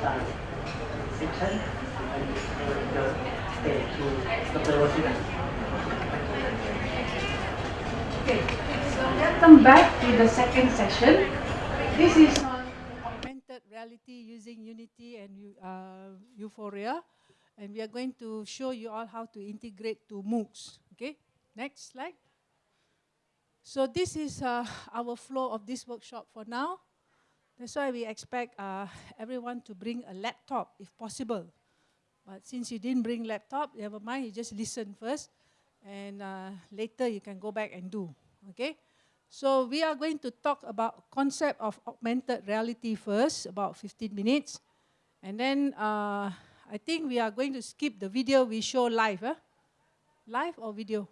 start section and the to Dr. Rosina. Okay, so welcome back to the second session. This is on augmented reality using Unity and uh, Vuforia. And we are going to show you all how to integrate to MOOCs. Okay, next slide. So this is uh, our flow of this workshop for now. That's why we expect uh, everyone to bring a laptop if possible. But since you didn't bring laptop, never mind, you just listen first and uh, later you can go back and do, okay? So we are going to talk about concept of augmented reality first, about 15 minutes. And then uh, I think we are going to skip the video we show live, huh? Live or video?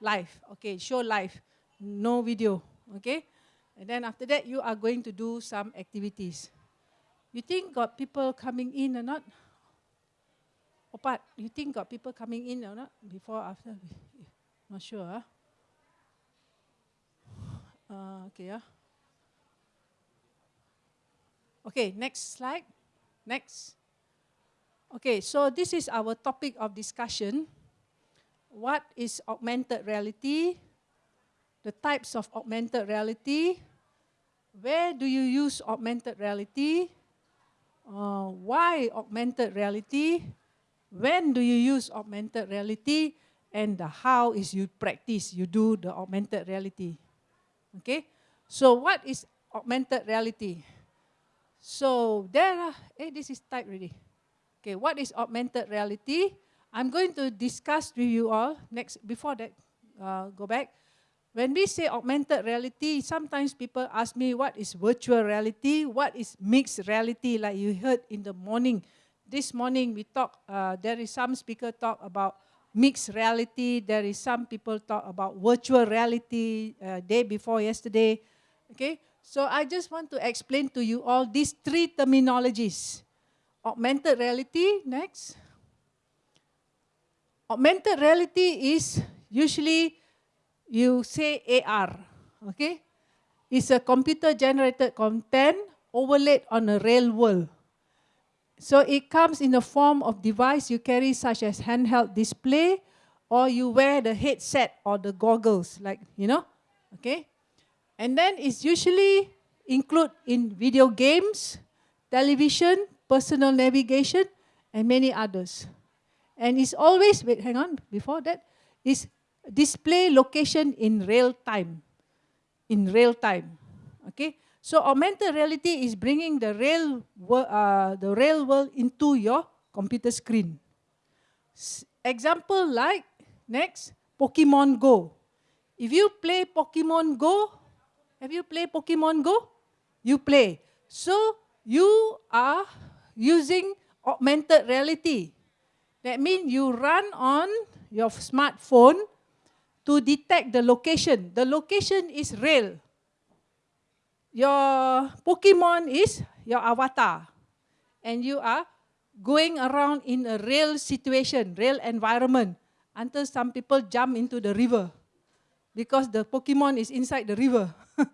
Live, okay, show live, no video, okay? And then after that, you are going to do some activities. You think got people coming in or not? Opat, you think got people coming in or not? Before, after? Not sure, huh? Uh, okay, yeah. Okay, next slide. Next. Okay, so this is our topic of discussion. What is augmented reality? The types of augmented reality. Where do you use augmented reality? Uh, why augmented reality? When do you use augmented reality? And the how is you practice, you do the augmented reality. Okay, so what is augmented reality? So there are, eh, this is typed already. Okay, what is augmented reality? I'm going to discuss with you all next, before that, uh, go back. When we say augmented reality, sometimes people ask me what is virtual reality, what is mixed reality, like you heard in the morning. This morning we talk, uh, there is some speaker talk about mixed reality, there is some people talk about virtual reality, uh, day before yesterday, okay? So I just want to explain to you all these three terminologies. Augmented reality, next. Augmented reality is usually you say AR, okay? It's a computer generated content overlaid on a real world. So it comes in the form of device you carry such as handheld display or you wear the headset or the goggles like, you know, okay? And then it's usually include in video games, television, personal navigation, and many others. And it's always, wait, hang on, before that, is display location in real time. In real time, okay? So augmented reality is bringing the real, uh, the real world into your computer screen. S example like, next, Pokemon Go. If you play Pokemon Go, have you played Pokemon Go? You play. So you are using augmented reality. That means you run on your smartphone to detect the location. The location is real. Your Pokemon is your avatar. And you are going around in a real situation, real environment, until some people jump into the river because the Pokemon is inside the river,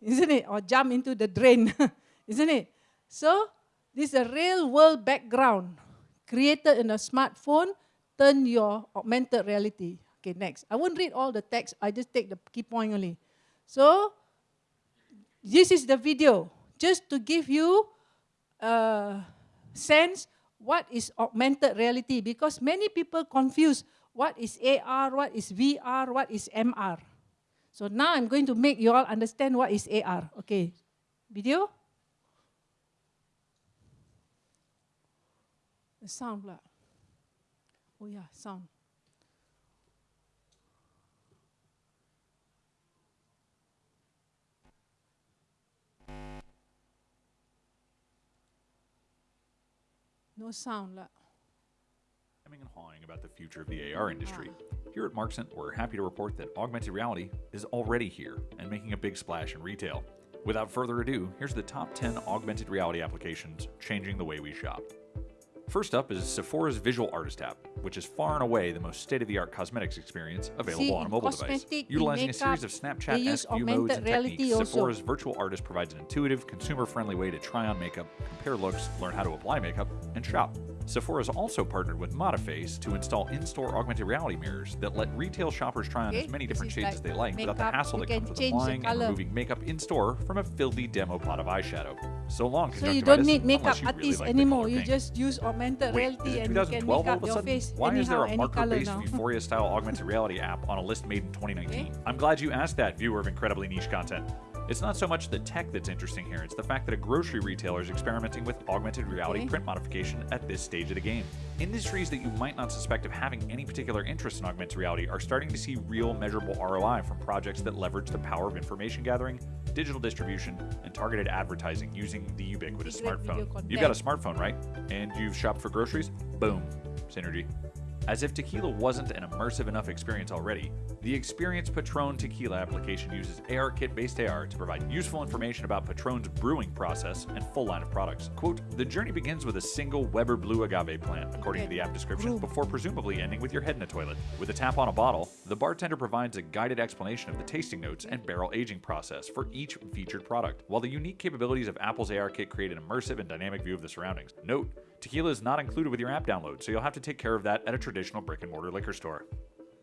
isn't it? Or jump into the drain, isn't it? So this is a real world background created in a smartphone, turn your augmented reality. Okay, next. I won't read all the text, I just take the key point only. So this is the video, just to give you a sense what is augmented reality because many people confuse what is AR, what is VR, what is MR. So now I'm going to make you all understand what is AR. Okay, video. The sound. Oh yeah, sound. No sound. Hemming and hawing about the future of the AR industry. Here at Marxent, we're happy to report that augmented reality is already here and making a big splash in retail. Without further ado, here's the top 10 augmented reality applications changing the way we shop. First up is Sephora's Virtual Artist app, which is far and away the most state-of-the-art cosmetics experience available See, on a mobile device. Utilizing a series of Snapchat-esque view modes and techniques, also. Sephora's Virtual Artist provides an intuitive, consumer-friendly way to try on makeup, compare looks, learn how to apply makeup, and shop. Sephora has also partnered with Modiface to install in-store augmented reality mirrors that let retail shoppers try on Okay, as many different shades like as they like without the hassle that comes with applying and removing makeup in-store from a filthy demo pot of eyeshadow. So long, So you don't need makeup you really artists like anymore. You just use augmented Wait, reality is and you can 2012 make all up of a your sudden? face Why is there a marker-based now. Vuforia-style augmented reality app on a list made in 2019? Okay. I'm glad you asked that, viewer of incredibly niche content. It's not so much the tech that's interesting here, it's the fact that a grocery retailer is experimenting with augmented reality Okay. print modification at this stage of the game. Industries that you might not suspect of having any particular interest in augmented reality are starting to see real measurable ROI from projects that leverage the power of information gathering, digital distribution, and targeted advertising using the ubiquitous smartphone. You've got a smartphone, right? And you've shopped for groceries? Boom. Synergy. As if tequila wasn't an immersive enough experience already, the Experience Patron Tequila application uses ARKit based AR to provide useful information about Patron's brewing process and full line of products. Quote, the journey begins with a single Weber Blue agave plant, according to the app description, before presumably ending with your head in a toilet. With a tap on a bottle, the bartender provides a guided explanation of the tasting notes and barrel aging process for each featured product, while the unique capabilities of Apple's ARKit create an immersive and dynamic view of the surroundings. Note, tequila is not included with your app download, so you'll have to take care of that at a traditional brick and mortar liquor store.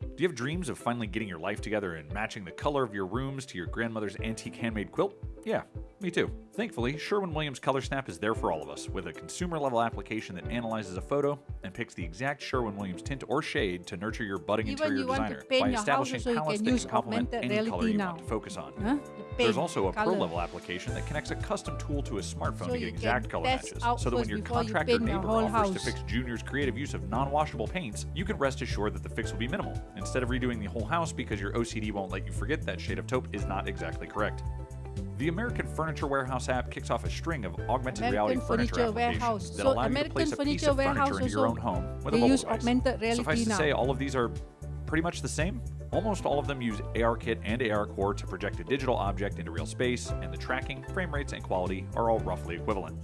Do you have dreams of finally getting your life together and matching the color of your rooms to your grandmother's antique handmade quilt? Yeah, me too. Thankfully, Sherwin Williams Color Snap is there for all of us with a consumer level application that analyzes a photo and picks the exact Sherwin Williams tint or shade to nurture your budding Even interior you designer by establishing you palettes that can complement any color you now. want to focus on. Huh? There's also a pro-level application that connects a custom tool to a smartphone So to get exact color matches. So that when your you contractor paint neighbor offers to fix Junior's creative use of non washable paints, you can rest assured that the fix will be minimal. Instead of redoing the whole house because your OCD won't let you forget that shade of taupe is not exactly correct. The American Furniture Warehouse app kicks off a string of augmented reality furniture Furniture applications Warehouse. that So allow you to American place a piece Furniture of furniture Warehouse into your own home with they a mobile use device. augmented reality Suffice to say, all of these are pretty much the same. Almost all of them use ARKit and ARCore to project a digital object into real space, and the tracking, frame rates, and quality are all roughly equivalent.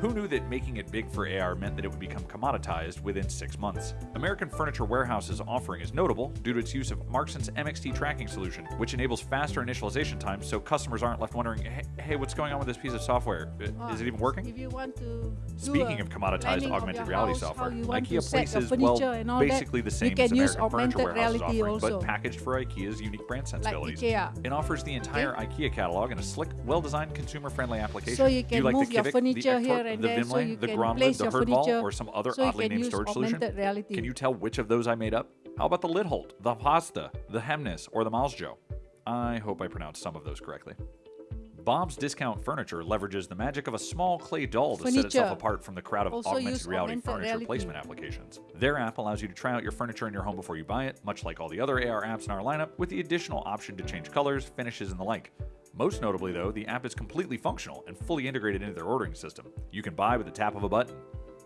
Who knew that making it big for AR meant that it would become commoditized within six months? American Furniture Warehouse's offering is notable due to its use of Marxent's MXT tracking solution, which enables faster initialization times so customers aren't left wondering, hey, hey what's going on with this piece of software? Uh, Is it even working? If you want to Speaking of commoditized planning of augmented reality house, software, you want to IKEA places well basically the same you can as use American Furniture augmented Warehouse's reality offering, also. but packaged for IKEA's unique brand sensibilities. IKEA. It offers the entire IKEA catalog in a slick, well-designed, consumer-friendly application. So you Do can you like move the your furniture here and the there, so you the can Gromlid, the furniture, or some other so oddly named storage solution? reality. Can you tell which of those I made up? How about the Lidholt, the Pasta, the Hemnes, or the Malsjo? I hope I pronounced some of those correctly. Bob's Discount Furniture leverages the magic of a small clay doll to set itself apart from the crowd of Also augmented reality augmented furniture reality. placement applications. Their app allows you to try out your furniture in your home before you buy it, much like all the other AR apps in our lineup, with the additional option to change colors, finishes, and the like. Most notably, though, the app is completely functional and fully integrated into their ordering system. You can buy with the tap of a button.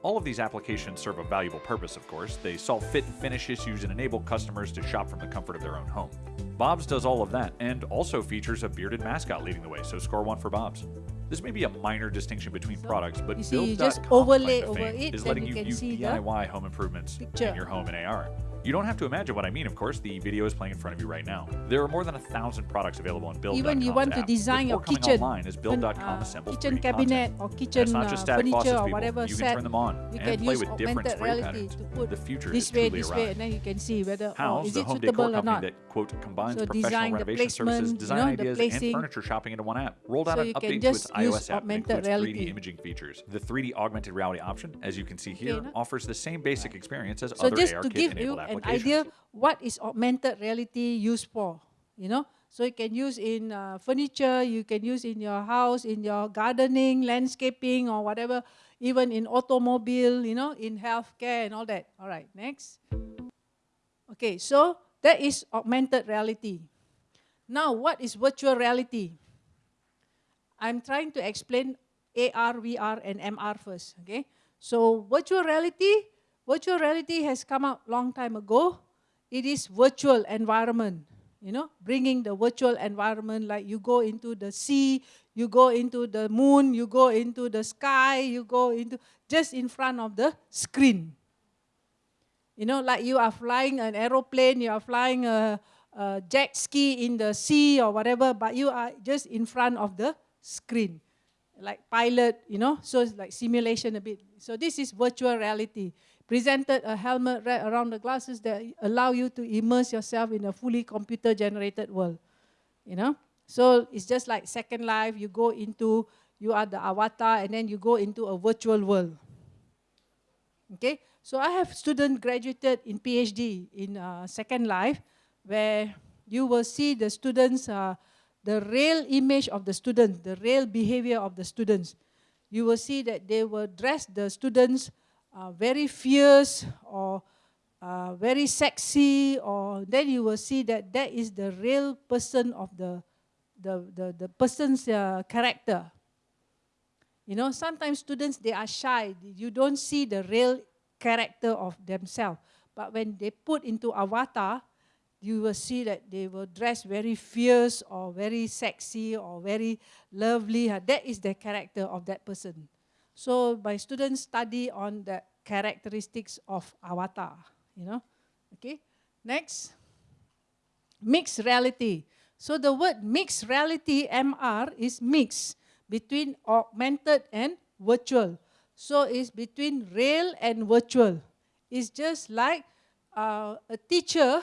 All of these applications serve a valuable purpose, of course. They solve fit and finish issues and enable customers to shop from the comfort of their own home. Bob's does all of that and also features a bearded mascot leading the way, so score one for Bob's. This may be a minor distinction between products, but you see, you Build.com's just overlay over it, is letting you you can view see the DIY home improvements picture. in your home in AR. You don't have to imagine what I mean, of course. The video is playing in front of you right now. There are more than a thousand products available on Build.com's Even you want to design your kitchen, online fun- Build.com uh, assembles kitchen cabinet content. or kitchen it's not uh, just static furniture faucets, or whatever You set. can turn them on you and can play use with different spray patterns. to put The future this is way, truly this way, and then you can see whether oh, is the it home suitable decor or not. company that quote combines So professional design the renovation services, design you know, ideas, placing. and furniture shopping into one app. Rolled out So an update to its iOS app that includes 3D imaging features. The 3D augmented reality option, as you can see here, offers the same basic experience as other just AR to kit give you enabled an idea, what is augmented reality used for? You know, so you can use in uh, furniture, you can use in your house, in your gardening, landscaping, or whatever. Even in automobile, you know, in healthcare and all that. All right, next. Okay, so that is augmented reality. Now, what is virtual reality? I'm trying to explain AR, VR, and MR first. Okay, so virtual reality, virtual reality has come out long time ago. It is virtual environment. You know, bringing the virtual environment like you go into the sea, you go into the moon, you go into the sky, you go into just in front of the screen. You know, like you are flying an aeroplane, you are flying a, a jet ski in the sea or whatever, but you are just in front of the screen, like pilot, you know, so it's like simulation a bit. So this is virtual reality. Presented a helmet around the glasses that allow you to immerse yourself in a fully computer generated world, you know. So it's just like Second Life, you go into, you are the avatar and then you go into a virtual world. Okay, so I have students graduated in PhD in uh, Second Life where you will see the students, uh, the real image of the students, the real behavior of the students. You will see that they will dress the students uh, very fierce or uh, very sexy or then you will see that that is the real person of the the, the, the person's uh, character. You know, sometimes students, they are shy. You don't see the real character of themselves. But when they put into avatar, you will see that they will dress very fierce or very sexy or very lovely. That is the character of that person. So my students study on the characteristics of avatar, you know. Okay, next, mixed reality. So the word mixed reality, MR, is mixed between augmented and virtual. So it's between real and virtual. It's just like uh, a teacher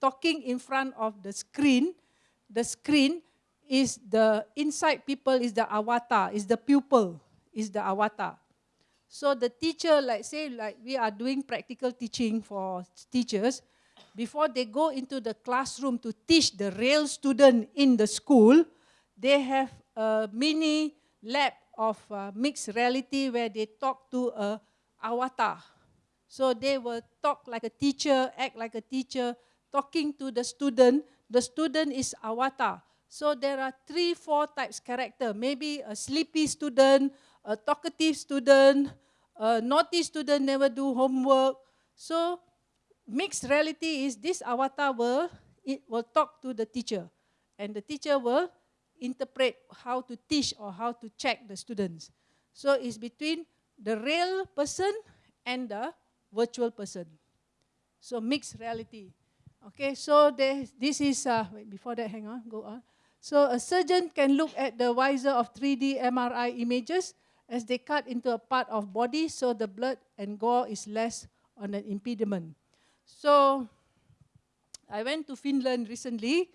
talking in front of the screen. The screen is the inside people is the avatar, is the pupil, is the avatar. So the teacher, like say, like we are doing practical teaching for teachers, before they go into the classroom to teach the real student in the school, they have a mini lab of uh, mixed reality where they talk to a avatar. So they will talk like a teacher, act like a teacher, talking to the student. The student is avatar. So there are three, four types character. Maybe a sleepy student, a talkative student, a naughty student never do homework. So mixed reality is this avatar will, it will talk to the teacher and the teacher will interpret how to teach or how to check the students. So it's between the real person and the virtual person. So mixed reality. Okay, so this is, uh, wait, before that, hang on, go on. So a surgeon can look at the visor of 3D MRI images as they cut into a part of body so the blood and gore is less on an impediment. So I went to Finland recently.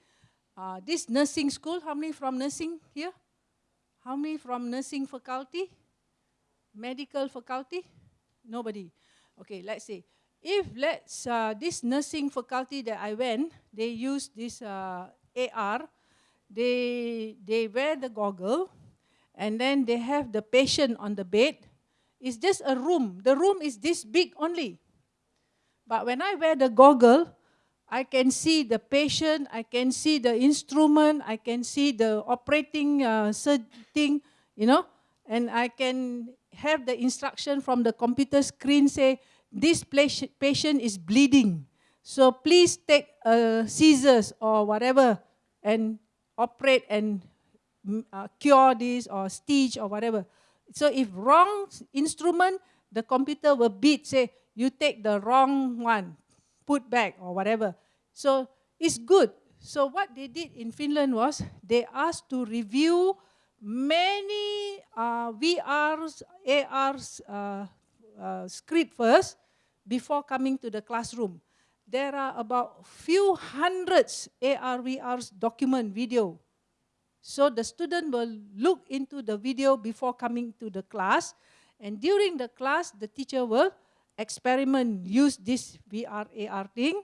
Uh, this nursing school, how many from nursing here? How many from nursing faculty? Medical faculty? Nobody. Okay, let's say. If let's, uh, this nursing faculty that I went, they use this uh, AR, they, they wear the goggle, and then they have the patient on the bed. It's just a room. The room is this big only. But when I wear the goggle, I can see the patient, I can see the instrument, I can see the operating uh, thing, you know, and I can have the instruction from the computer screen say, this patient is bleeding. So please take uh, scissors or whatever and operate and uh, cure this or stitch or whatever. So if wrong instrument, the computer will beat, say, you take the wrong one, put back or whatever. So it's good. So what they did in Finland was they asked to review many uh, VRs, ARs uh, uh, script first before coming to the classroom. There are about few hundreds AR, VRs document video. So the student will look into the video before coming to the class. And during the class, the teacher will experiment, use this VR, AR thing,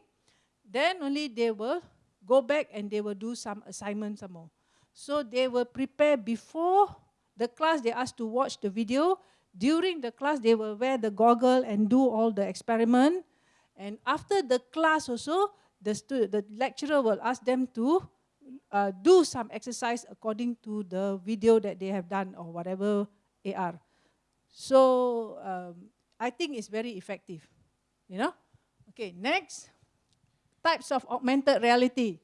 then only they will go back and they will do some assignments some more. So they will prepare before the class, they ask to watch the video. During the class, they will wear the goggle and do all the experiment. And after the class also, the, the lecturer will ask them to uh, do some exercise according to the video that they have done or whatever AR. So um, I think it's very effective. You know? Okay, next. Types of augmented reality.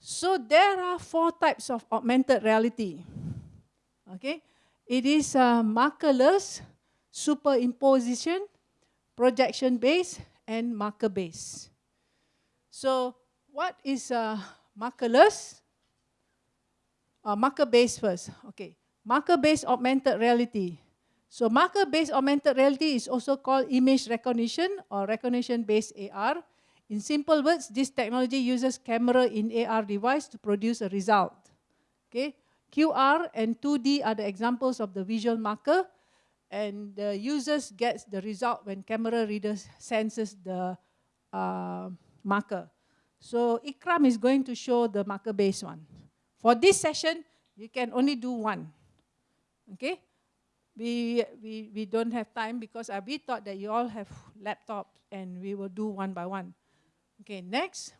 So there are four types of augmented reality. Okay, it is a markerless superimposition, projection based, and marker based. So, what is uh, markerless? Uh, marker based first. Okay, marker based augmented reality. So, marker based augmented reality is also called image recognition or recognition based AR. In simple words, this technology uses camera in AR device to produce a result. Okay, QR and 2D are the examples of the visual marker and the users gets the result when camera readers senses the uh, marker. So Ikram is going to show the marker based one. For this session, you can only do one. Okay? We, we, we don't have time because uh, we thought that you all have laptops and we will do one by one. Okay, next.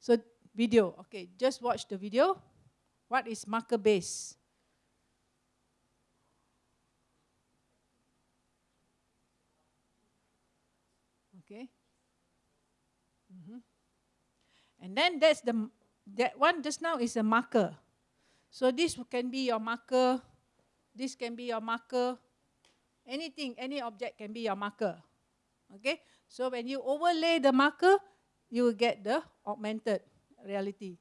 So video, okay, just watch the video. What is marker And then that's the that one just now is a marker. So this can be your marker. This can be your marker. Anything, any object can be your marker. Okay. So when you overlay the marker, you will get the augmented reality.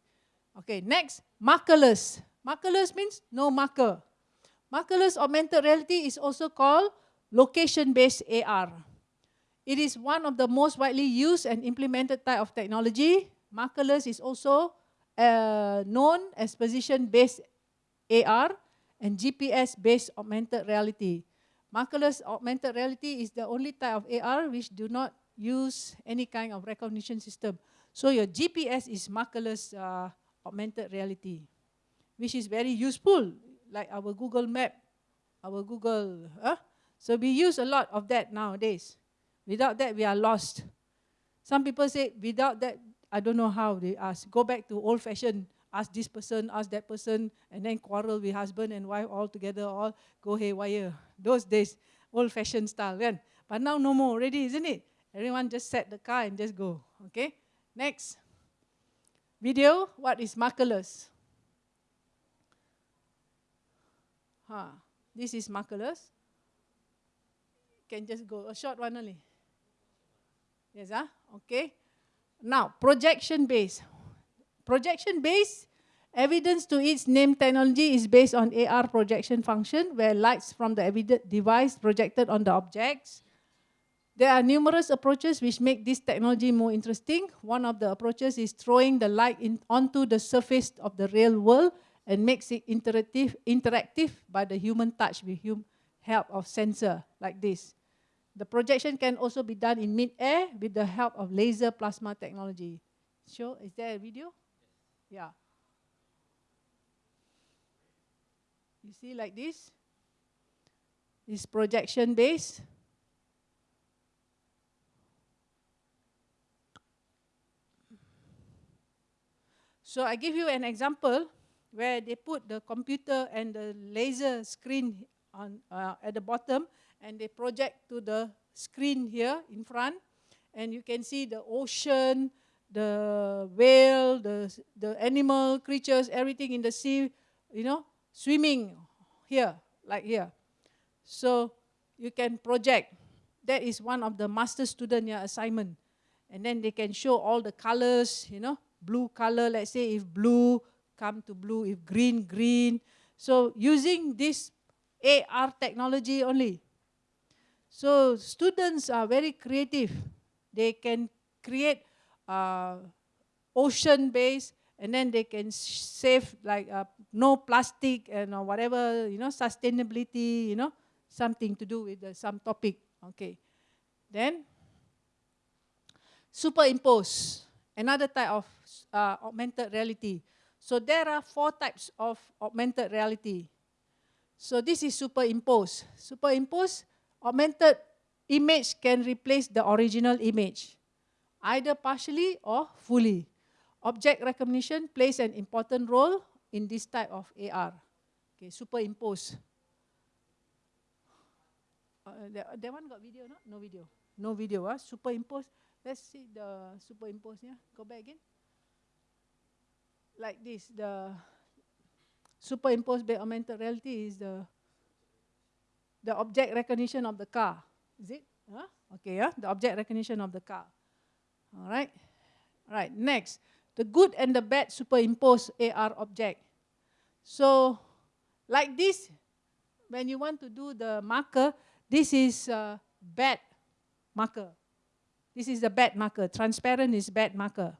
Okay, next, markerless. Markerless means no marker. Markerless augmented reality is also called location-based AR. It is one of the most widely used and implemented type of technology. Markerless is also uh, known as position-based AR and GPS-based augmented reality. Markerless augmented reality is the only type of AR which do not use any kind of recognition system. So your GPS is markerless uh, augmented reality, which is very useful, like our Google Map, our Google. So we use a lot of that nowadays. Without that, we are lost. Some people say, without that, I don't know how they ask. Go back to old fashioned, ask this person, ask that person, and then quarrel with husband and wife all together, all go haywire. Those days, old fashioned style, right? But now no more already, isn't it? Everyone just set the car and just go. Okay? Next. Video, what is markerless? Huh. This is markerless. Can just go, a short one only. Yes, ah? okay. Now, projection base. Projection base, evidence to its name technology is based on AR projection function where lights from the device projected on the objects there are numerous approaches which make this technology more interesting. One of the approaches is throwing the light onto the surface of the real world and makes it interactive, interactive by the human touch with hum, help of sensor like this. The projection can also be done in mid-air with the help of laser plasma technology. Show, is there a video? Yeah. You see like this? It's projection based. So I give you an example where they put the computer and the laser screen on, uh, at the bottom and they project to the screen here in front and you can see the ocean, the whale, the, the animal creatures, everything in the sea, you know, swimming here, like here. So you can project. That is one of the master student yeah, assignment. And then they can show all the colors, you know, blue color, let's say if blue, come to blue, if green, green. So using this AR technology only. So students are very creative. They can create uh, ocean base and then they can save like uh, no plastic and or whatever, you know, sustainability, you know, something to do with uh, some topic. Okay. Then superimpose, another type of uh, augmented reality. So there are four types of augmented reality. So this is superimpose. Superimpose, augmented image can replace the original image, either partially or fully. Object recognition plays an important role in this type of AR. Okay, superimpose. Uh, that, that one got video, no? No video. No video, huh? superimpose. Let's see the superimpose, yeah? Go back again like this, the superimposed by augmented reality is the the object recognition of the car. Is it? Huh? Okay, yeah, the object recognition of the car. All right. All right, next. The good and the bad superimpose AR object. So, like this, when you want to do the marker, this is a bad marker. This is the bad marker. Transparent is bad marker.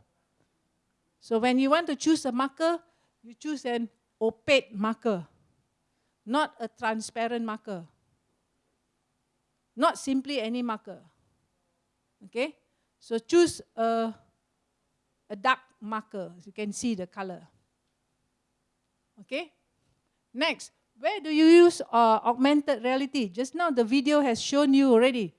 So when you want to choose a marker, you choose an opaque marker, not a transparent marker. Not simply any marker. Okay? So choose a, a dark marker. So you can see the color. Okay? Next, where do you use uh, augmented reality? Just now the video has shown you already.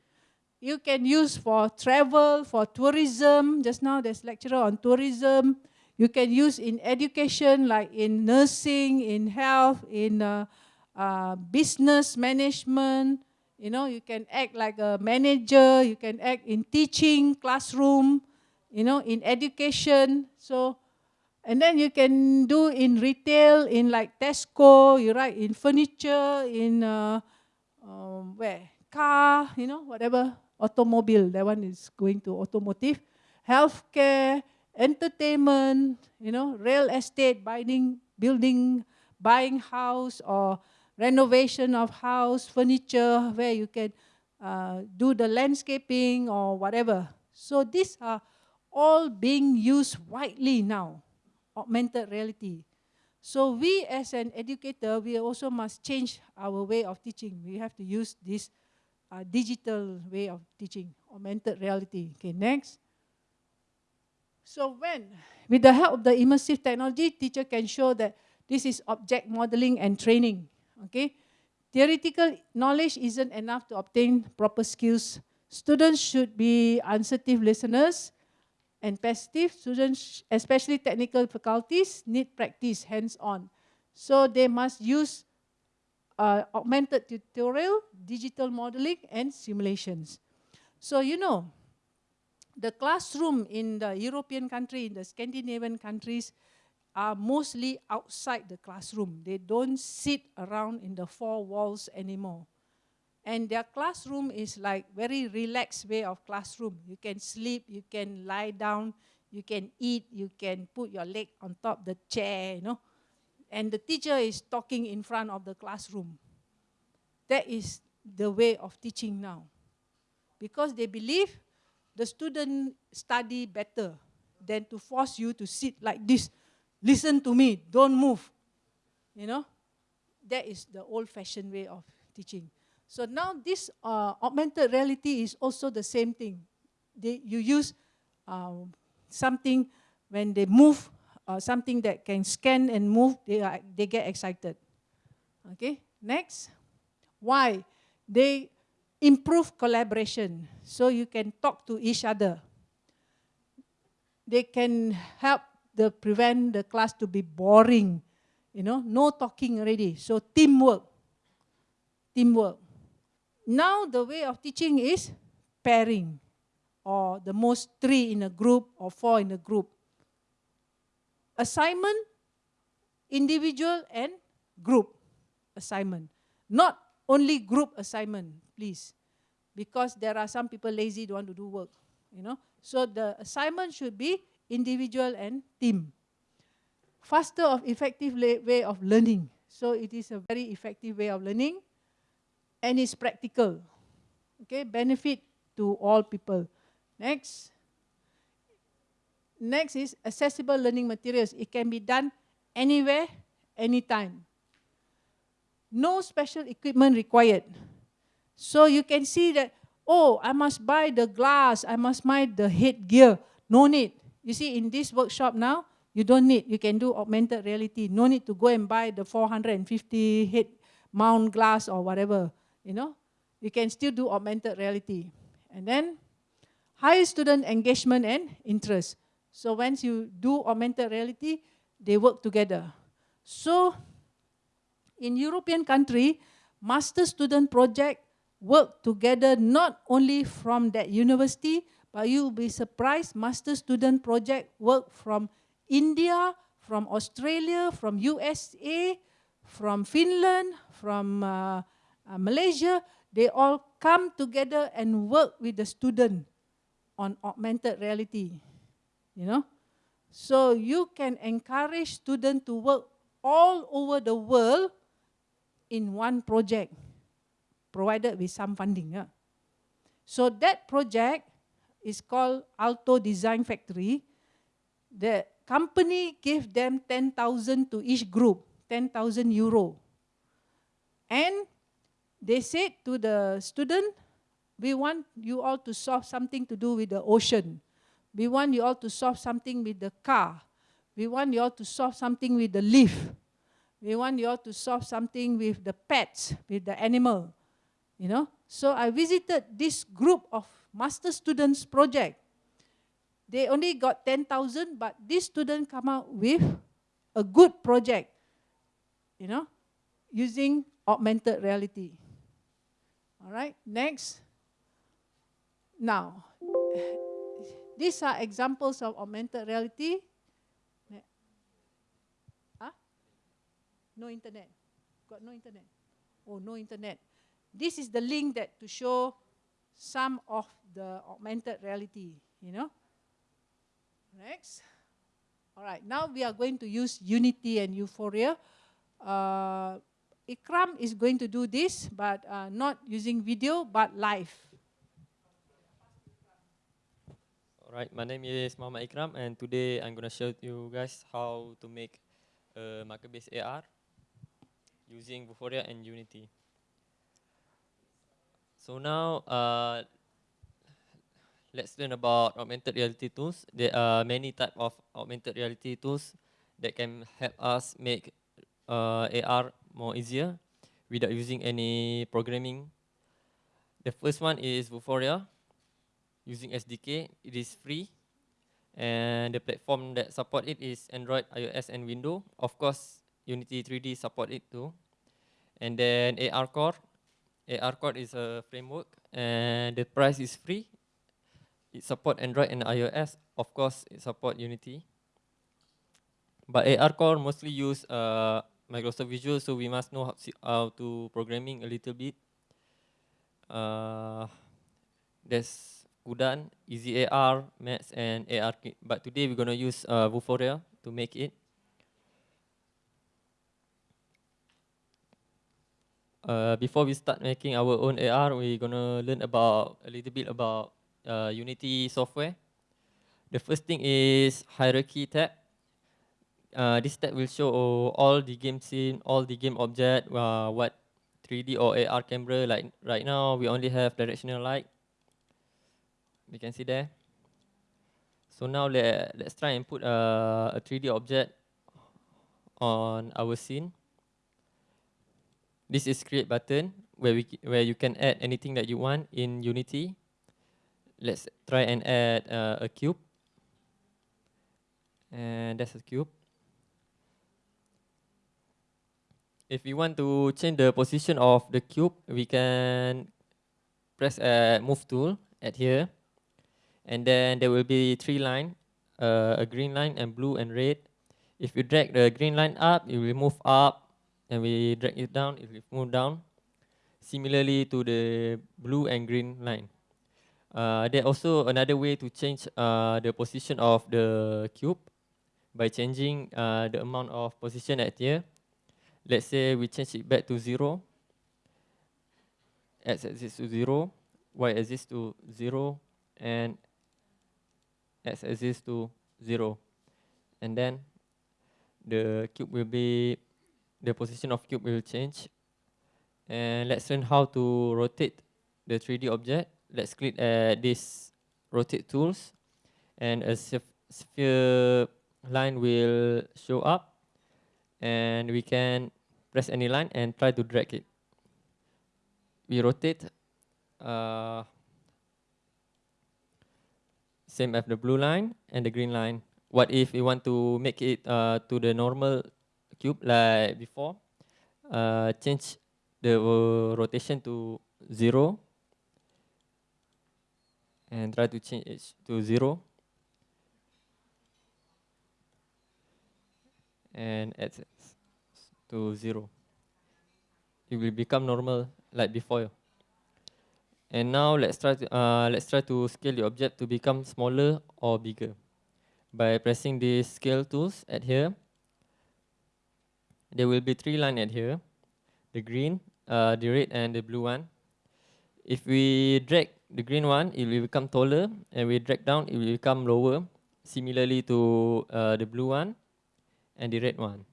You can use for travel, for tourism. Just now there's lecturer on tourism. You can use in education, like in nursing, in health, in uh, uh, business management. You know, you can act like a manager. You can act in teaching, classroom. You know, in education. So and then you can do in retail, in like Tesco, you write in furniture, in uh, um, where? Car, you know, whatever, automobile, that one is going to automotive. Healthcare, entertainment, you know, real estate, buying, building, buying house or renovation of house, furniture, where you can uh, do the landscaping or whatever. So these are all being used widely now augmented reality. So we as an educator, we also must change our way of teaching. We have to use this uh, digital way of teaching, augmented reality. Okay, next. So when, with the help of the immersive technology, teacher can show that this is object modeling and training. Okay, theoretical knowledge isn't enough to obtain proper skills. Students should be uncertain listeners, and passive students, especially technical faculties, need practice hands-on. So they must use uh, augmented tutorial, digital modeling, and simulations. So you know, the classroom in the European country, in the Scandinavian countries, are mostly outside the classroom. They don't sit around in the four walls anymore. And their classroom is like very relaxed way of classroom. You can sleep, you can lie down, you can eat, you can put your leg on top the chair, you know. And the teacher is talking in front of the classroom. That is the way of teaching now. Because they believe the student study better than to force you to sit like this. Listen to me, don't move. You know, that is the old-fashioned way of teaching. So now this uh, augmented reality is also the same thing. They, you use um, something when they move, uh, something that can scan and move, they, are, they get excited. Okay, next. Why? They improve collaboration so you can talk to each other. They can help the prevent the class to be boring, you know, no talking already. So teamwork, teamwork. Now the way of teaching is pairing or the most three in a group or four in a group. Assignment, individual and group assignment. Not only group assignment, please. Because there are some people lazy, don't want to do work. You know, So the assignment should be individual and team. Faster of effective way of learning. So it is a very effective way of learning and it's practical. Okay, benefit to all people. Next. Next is accessible learning materials. It can be done anywhere, anytime. No special equipment required. So you can see that, oh, I must buy the glass, I must buy the headgear. No need. You see, in this workshop now, you don't need. You can do augmented reality. No need to go and buy the 450 head mount glass or whatever you know, you can still do augmented reality. And then high student engagement and interest. So once you do augmented reality, they work together. So in European country, master student project work together not only from that university, but you'll be surprised master student project work from India, from Australia, from USA, from Finland, from uh, uh, Malaysia, they all come together and work with the student on augmented reality, you know. So you can encourage students to work all over the world in one project, provided with some funding. Yeah. So that project is called Aalto Design Factory. The company gave them 10,000 to each group, 10,000 euro. And they said to the student, we want you all to solve something to do with the ocean. We want you all to solve something with the car. We want you all to solve something with the leaf. We want you all to solve something with the pets, with the animal. You know? So I visited this group of master students project. They only got 10,000, but this student come out with a good project, you know, using augmented reality. All right, next. Now, these are examples of augmented reality. Huh? No internet. Got no internet. Oh, no internet. This is the link that to show some of the augmented reality, you know. Next. All right, now we are going to use Unity and Vuforia. Uh, Ikram is going to do this, but uh, not using video, but live. Alright, my name is Muhammad Ikram and today I'm going to show you guys how to make a marker-based AR using Vuforia and Unity. So now, uh, let's learn about augmented reality tools. There are many type of augmented reality tools that can help us make uh, AR more easier without using any programming. The first one is Vuforia using SDK. It is free. And the platform that support it is Android, iOS, and Windows. Of course, Unity 3D support it too. And then AR Core. AR Core is a framework, and the price is free. It support Android and iOS. Of course, it support Unity. But AR Core mostly use uh, Microsoft Visual, so we must know how, to programming a little bit. Uh, there's Kudan, Easy AR, Max, and ARKit. But today we're going to use uh, Vuforia to make it. Uh, before we start making our own AR, we're going to learn about a little bit about uh, Unity software. The first thing is hierarchy tab. Uh, this tab will show all the game scene, all the game object, uh, what 3D or AR camera. Like right now, we only have directional light you can see there. So now let, let's try and put a, a 3D object on our scene. This is create button where we where you can add anything that you want in Unity. Let's try and add uh, a cube. And that's a cube. If we want to change the position of the cube, we can press a move tool at here and then there will be three line, uh, a green line and blue and red. If you drag the green line up, it will move up, and we drag it down, it will move down. Similarly to the blue and green line. Uh, there also another way to change uh, the position of the cube by changing uh, the amount of position at here. Let's say we change it back to zero. X axis to zero, Y axis to zero, and x axis to 0. And then the cube will be, the position of cube will change. And let's learn how to rotate the 3D object. Let's click at this rotate tools. And a sphere line will show up. And we can press any line and try to drag it. We rotate uh, same as the blue line and the green line. What if we want to make it uh, to the normal cube like before? Uh, change the rotation to zero and try to change it to zero. and adds to zero. It will become normal like before. And now let's try to uh, let's try to scale the object to become smaller or bigger by pressing the scale tools at here. There will be three lines at here, the green, uh, the red, and the blue one. If we drag the green one, it will become taller, and we drag down, it will become lower, similarly to uh, the blue one and the red one.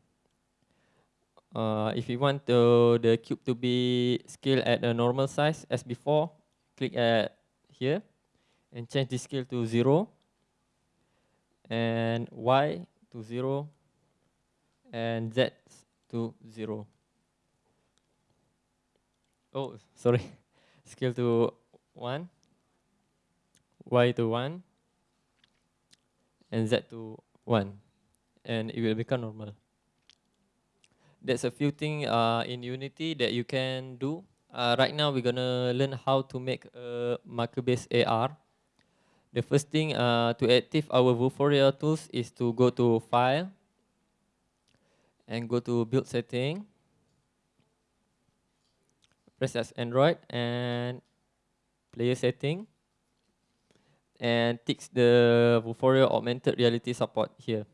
Uh, if you want to, the cube to be scaled at a normal size as before, click at here and change the scale to zero and y to zero and z to zero. Oh, sorry, scale to one, y to one, and z to one, and it will become normal. There's a few things uh, in Unity that you can do. Uh, right now, we're gonna learn how to make a marker-based AR. The first thing uh, to active our Vuforia tools is to go to File and go to Build Setting. Press as Android and Player Setting and ticks the Vuforia Augmented Reality support here.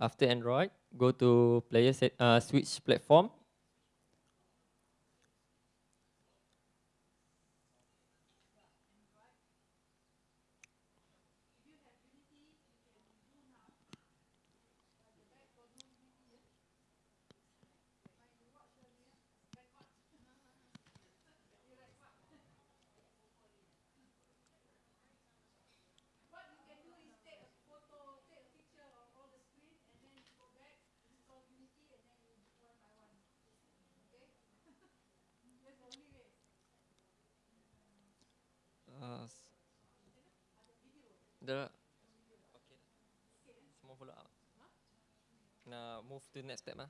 After Android, go to player set, uh, switch platform. Uh, s- the okay. Semua follow up. Now move to next step ah.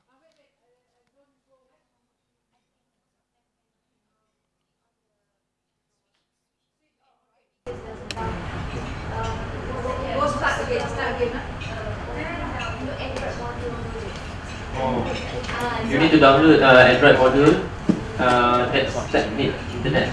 You need to download uh, Android module uh, that's that need internet.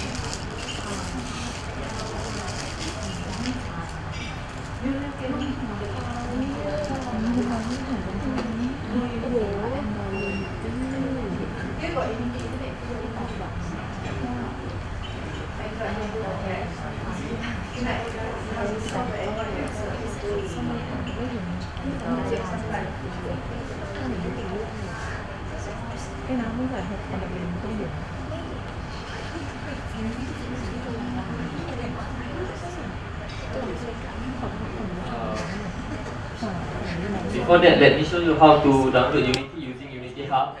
Before that, let me show you how to download Unity using Unity Hub.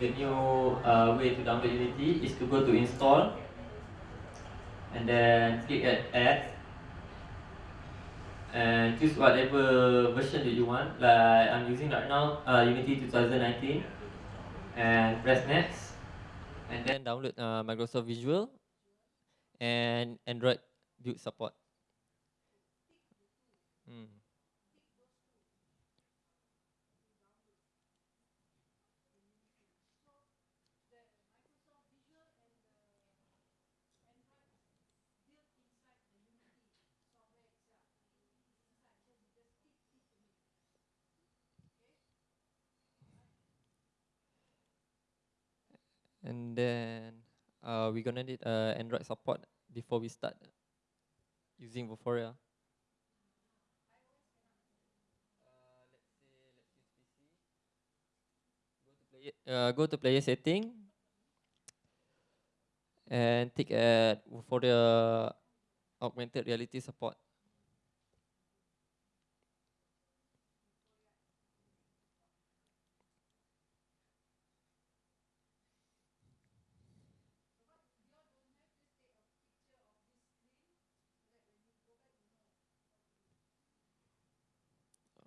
The new uh, way to download Unity is to go to install and then click at add and choose whatever version that you want. Like I'm using right now uh, Unity 2019 and press next and then download uh, Microsoft Visual and Android build support. Hmm. And then uh, we're gonna need uh, Android support before we start using Vuforia. Uh, uh, go to player setting and tick at for the augmented reality support.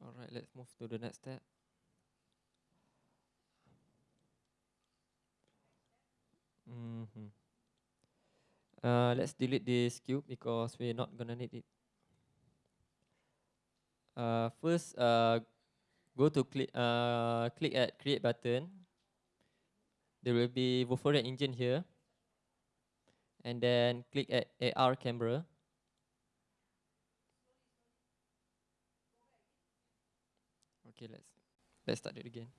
All right, let's move to the next step. Mm -hmm. uh, let's delete this cube because we're not gonna need it. Uh, first, uh, go to click, uh, click at create button. There will be Vuforia engine here. And then click at AR camera. Okay, let's let's start it again.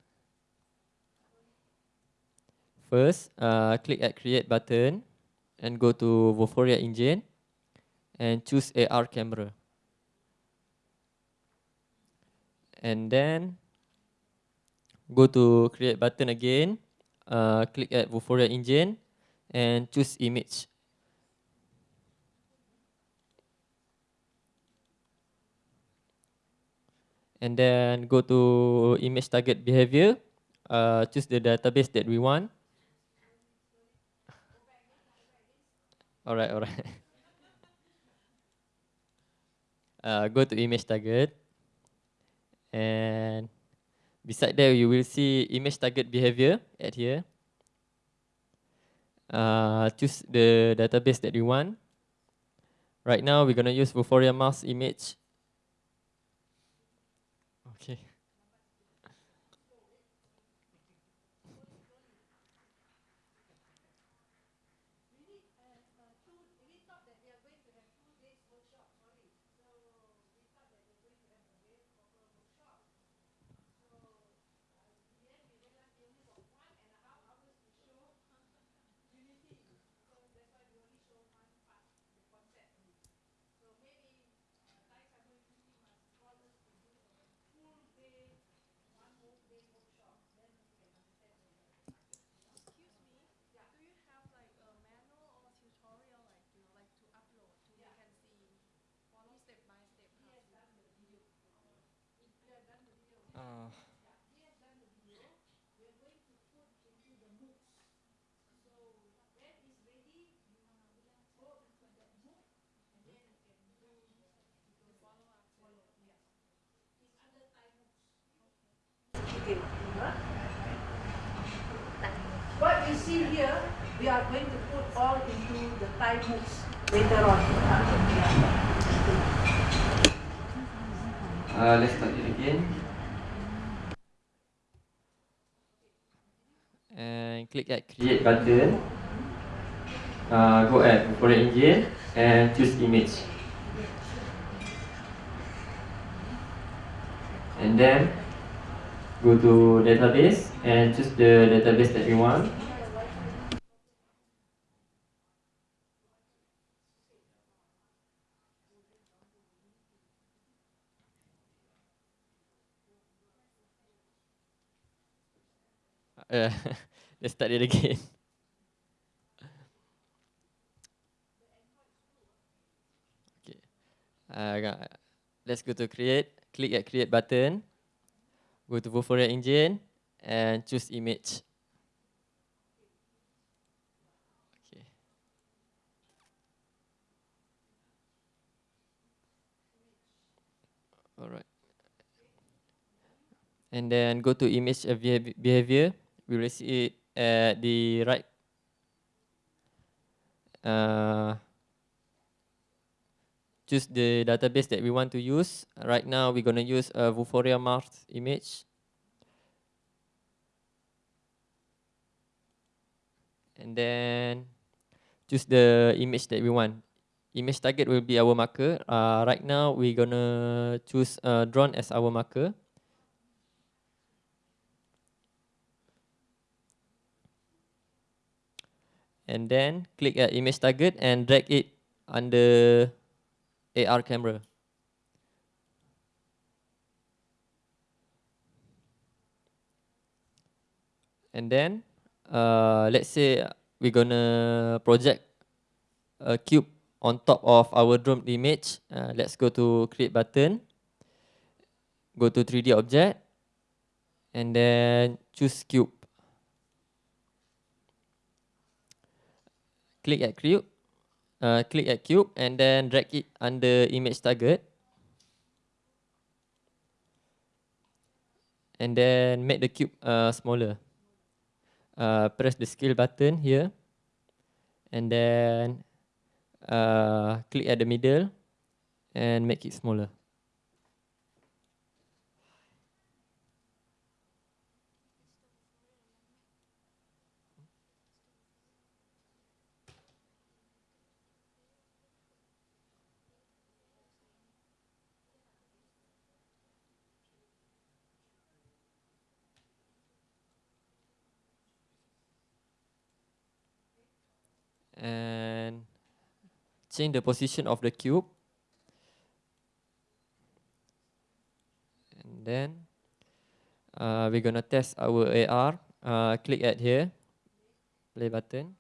First, uh, click at create button and go to Vuforia engine and choose AR camera. And then go to create button again, uh, click at Vuforia engine and choose image. And then go to image target behavior, uh, choose the database that we want. All right, all right. uh, go to image target. And beside there, you will see image target behavior at here. Uh, choose the database that you want. Right now, we're going to use Vuforia Mars image. Okay. Do you have like a manual or tutorial like you know like to upload to we can see follow step by step how to Uh, What you see here, we are going to put all into the Thai books later on. Uh, let's start it again. And click at create button. Uh, go at Vuforia engine and choose image. And then go to database and choose the database that you want. Uh, let's start it again. okay. Uh, let's go to create. Click at create button. Go to Vuforia engine and choose image. Okay. All right. And then go to image behavior. We will see it at the right. Uh, choose the database that we want to use. Right now, we're going to use a Vuforia Mars image. And then choose the image that we want. Image target will be our marker. Uh, right now, we're going to choose uh, drone as our marker. And then click at image target and drag it under AR camera. And then uh, let's say we're gonna project a cube on top of our drone image. Uh, let's go to create button. Go to 3D object. And then choose cube. Click at cube. Uh, click at cube and then drag it under image target. And then make the cube uh, smaller. Uh, press the scale button here. And then uh, click at the middle and make it smaller. Change the position of the cube. And then uh, we're gonna test our AR. Uh, click at here, play button.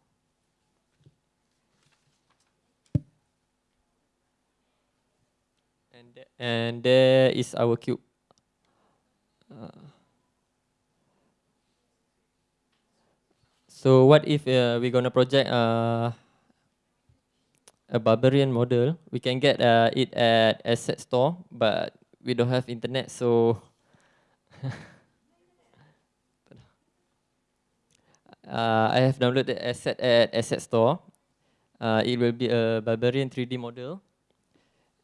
And, th and there is our cube. Uh, so what if uh, we're gonna project uh, a barbarian model? We can get uh, it at asset store, but we don't have internet, so uh, I have downloaded the asset at asset store. Uh, it will be a barbarian 3D model.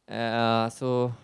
Uh, so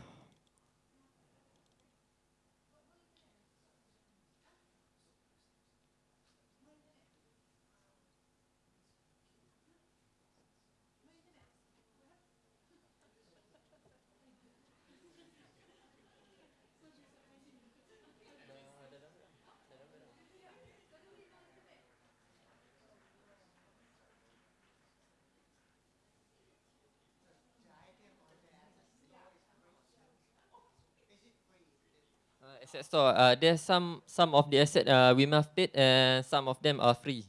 asset store. Uh, there's some some of the asset uh, we must paid and some of them are free.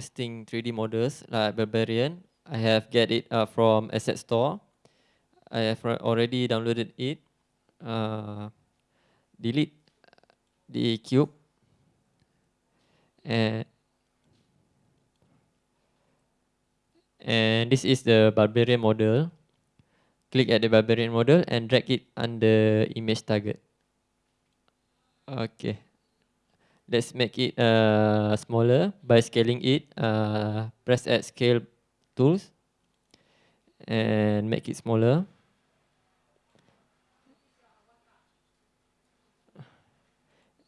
Interesting 3D models like Barbarian. I have get it uh, from Asset Store. I have already downloaded it. Uh, delete the cube. And and this is the Barbarian model. Click at the Barbarian model and drag it under image target. Okay. Let's make it uh, smaller by scaling it. Uh, press at scale tools and make it smaller.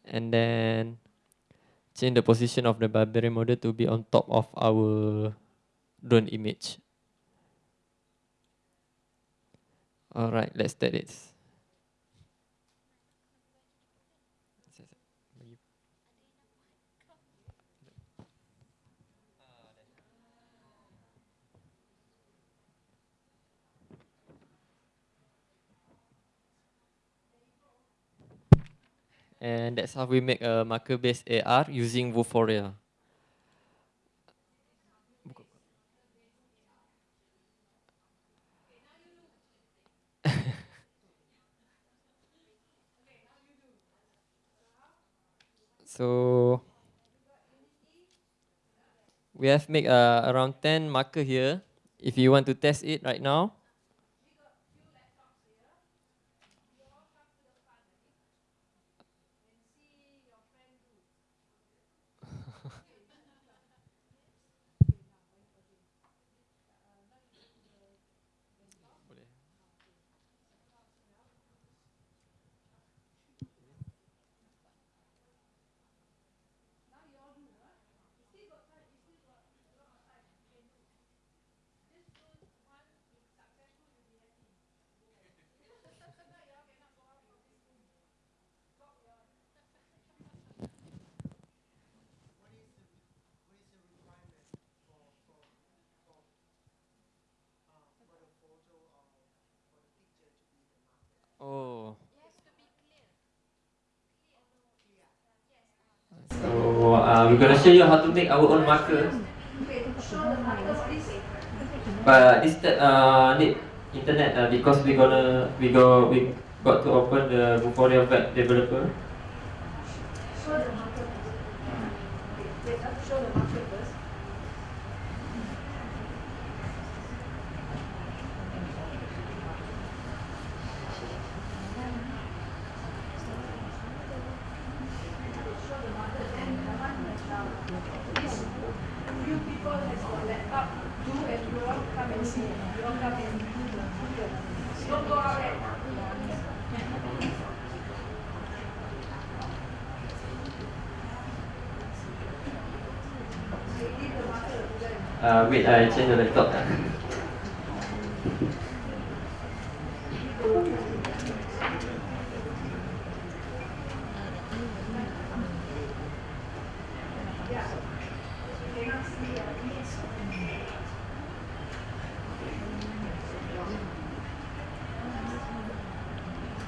And then change the position of the barbarian model to be on top of our drone image. Alright, let's test it. And that's how we make a marker-based AR using Vuforia. so we have make uh, around 10 marker here. If you want to test it right now, show you how to make our own marker. But this uh, need internet uh, because we gonna we go we got to open the Vuforia web developer. I change the.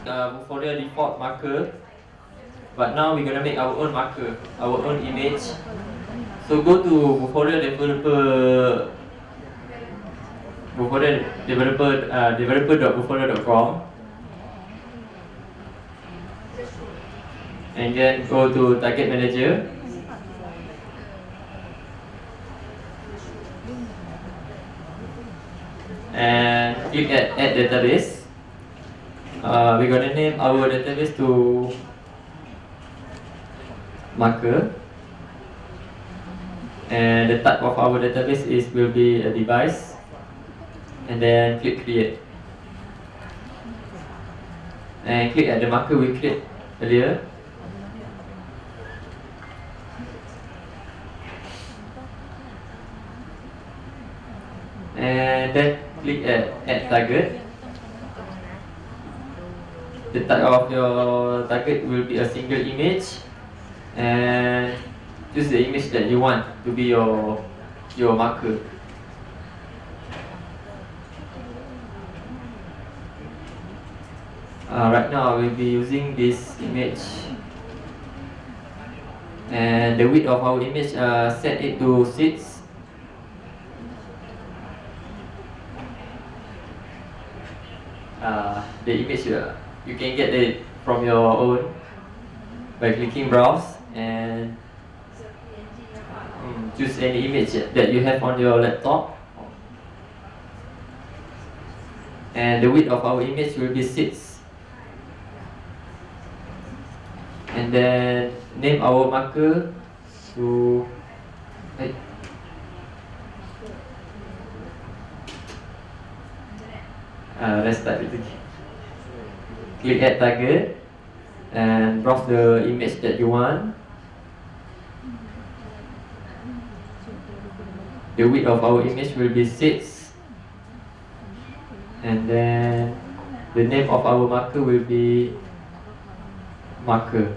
Uh, for the default marker, but now we're gonna make our own marker, our own image. So go to Vuforia developer Developer uh, developer.vuforia.com and then go to target manager. And click at add database. Uh, we're gonna name our database to marker. And the type of our database is will be a device and then click create. And click at the marker we create earlier. And then click at add target. The type of your target will be a single image. And choose the image that you want to be your your marker. Uh, right now I will be using this image. And the width of our image uh, set it to 6 uh, the image uh, you can get it from your own by clicking browse and mm, choose any image that you have on your laptop. And the width of our image will be 6 and then name our marker. To eh, uh, let's start it. Again click add target and browse the image that you want. The width of our image will be 6 and then the name of our marker will be marker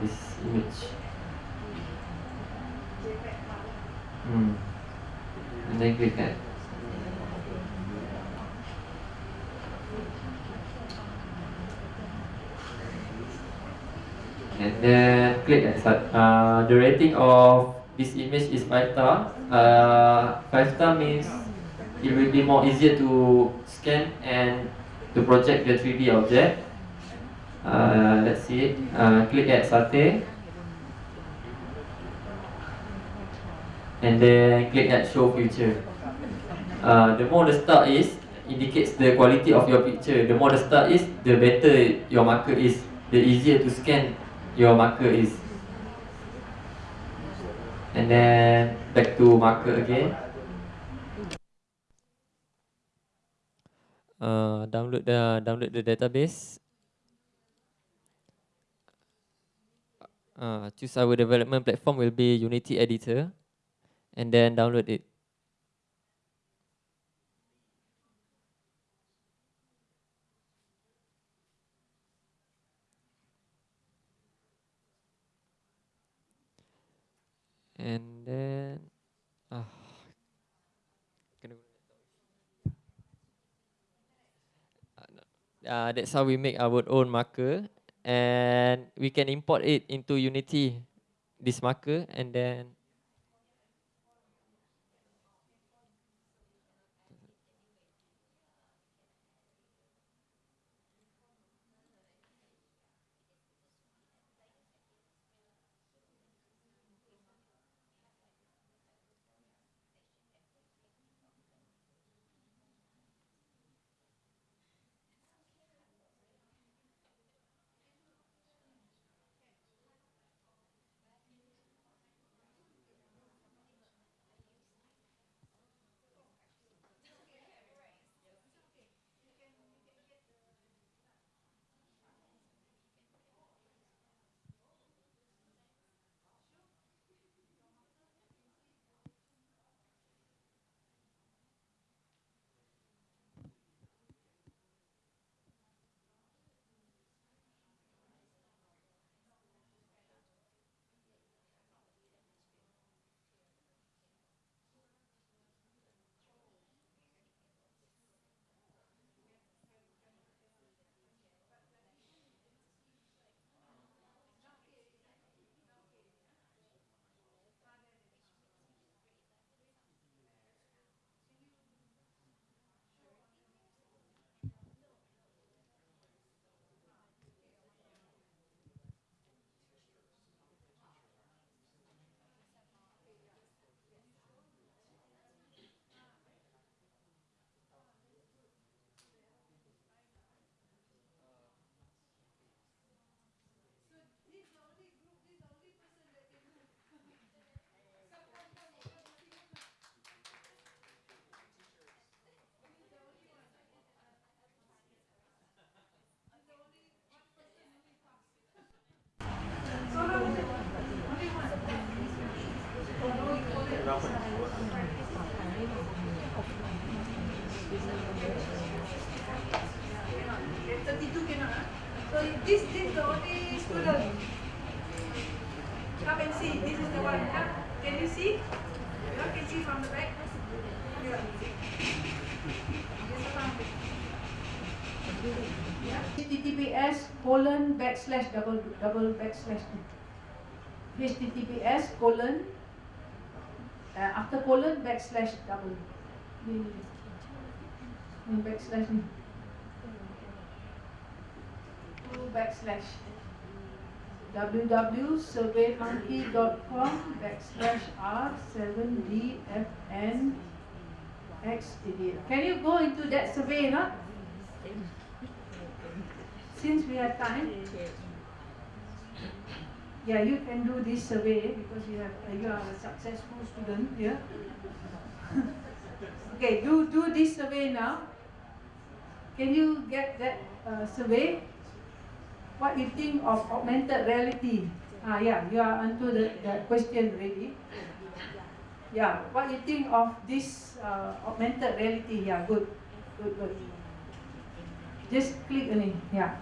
image. Hmm. And then click that. And then click at start. Uh, the rating of this image is 5 star. Uh, 5 star means it will be more easier to scan and to project the 3D object. Uh, let's see it. Uh, click at Sate. And then click at show future. Uh, the more the star is, indicates the quality of your picture. The more the star is, the better your marker is. The easier to scan your marker is. And then back to marker again. Uh, download the download the database. Uh, choose our development platform will be Unity Editor, and then download it. And then, ah. Ah, that's how we make our own marker, and we can import it into Unity, this marker, and then backslash double double backslash HTTPS colon uh, after colon backslash double. Ni backslash two backslash. Www.surveymonkey.com backslash r7dfn x idiot. Can you go into that survey, no? Since we have time. Yeah, you can do this survey because you have uh, you are a successful student here. okay, do do this survey now. Can you get that uh, survey? What you think of augmented reality? Ah, yeah, you are onto the, the question already. Yeah, what you think of this uh, augmented reality? Yeah, good, good, good. Just click on it. Yeah.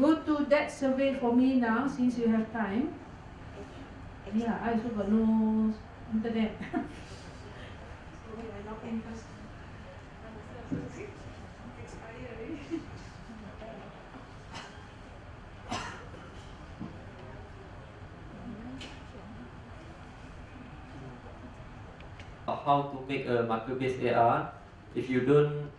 Go to that survey for me now since you have time. Yeah, I also got no internet. how to make a marker-based AR. If you don't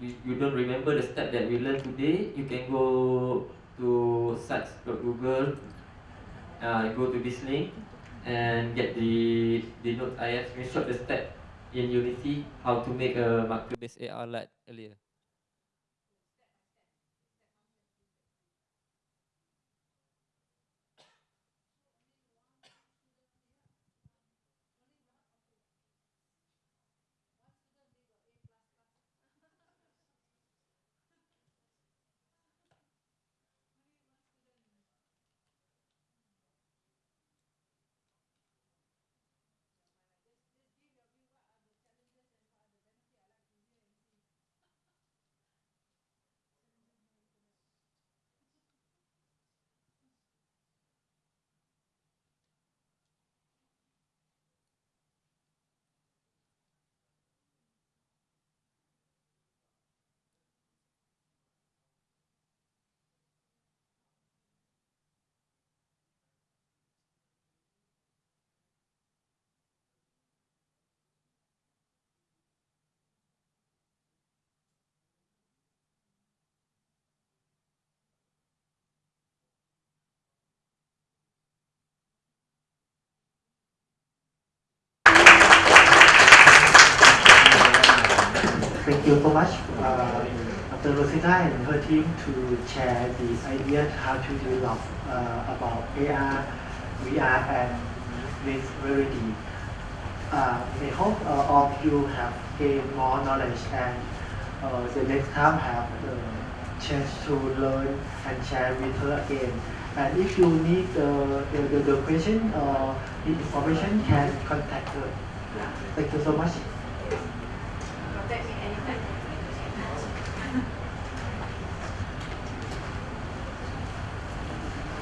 you, you don't remember the step that we learned today, you can go to sites.google, uh, go to this link, and get the the note. I have screenshot the step in Unity how to make a marker-based AR like earlier. You so much, uh, Dr. Rosita and her team to share the idea how to develop uh, about AR, VR, and with reality. Uh, I hope uh, all of you have gained more knowledge and uh, the next time have the chance to learn and share with her again. And if you need the, the, the question or information, can contact her. Thank you so much.